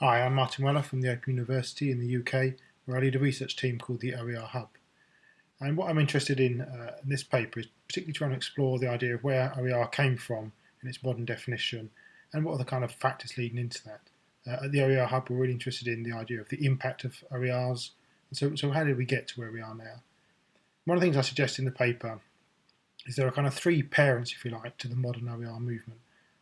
Hi, I'm Martin Weller from the Open University in the UK, where I lead a research team called the OER Hub. And what I'm interested in uh, in this paper is particularly trying to explore the idea of where OER came from in its modern definition and what are the kind of factors leading into that. Uh, at the OER Hub, we're really interested in the idea of the impact of OERs. And so, so how did we get to where we are now? One of the things I suggest in the paper is there are kind of three parents, if you like, to the modern OER movement.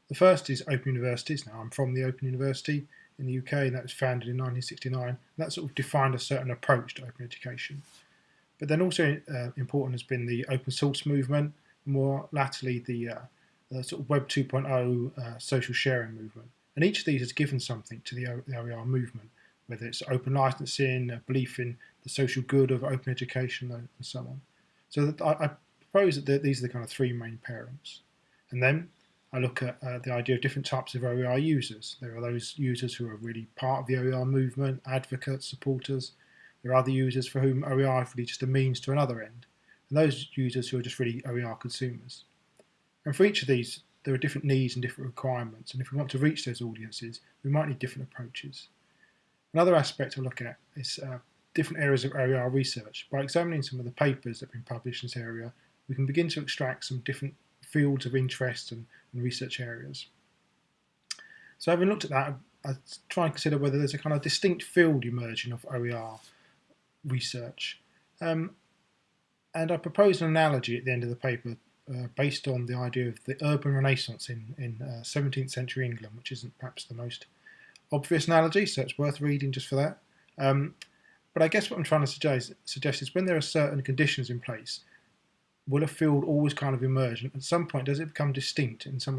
The first is Open Universities. Now, I'm from the Open University in the UK, and that was founded in 1969. that sort of defined a certain approach to open education. But then also uh, important has been the open source movement, more latterly the, uh, the sort of Web 2.0 uh, social sharing movement. And each of these has given something to the OER movement, whether it's open licensing, a belief in the social good of open education, and so on. So I, I propose that these are the kind of three main parents. And then I look at uh, the idea of different types of OER users. There are those users who are really part of the OER movement, advocates, supporters. There are other users for whom OER is really just a means to another end. And those users who are just really OER consumers. And for each of these, there are different needs and different requirements. And if we want to reach those audiences, we might need different approaches. Another aspect I look at is uh, different areas of OER research. By examining some of the papers that have been published in this area, we can begin to extract some different fields of interest and, and research areas. So having looked at that, I, try and consider whether there's a kind of distinct field emerging of OER research. Um, and I propose an analogy at the end of the paper uh, based on the idea of the urban renaissance in, in uh, 17th century England, which isn't perhaps the most obvious analogy, so it's worth reading just for that. Um, but I guess what I'm trying to suggest, suggest is when there are certain conditions in place, will a field always kind of emerge? And at some point, does it become distinct in some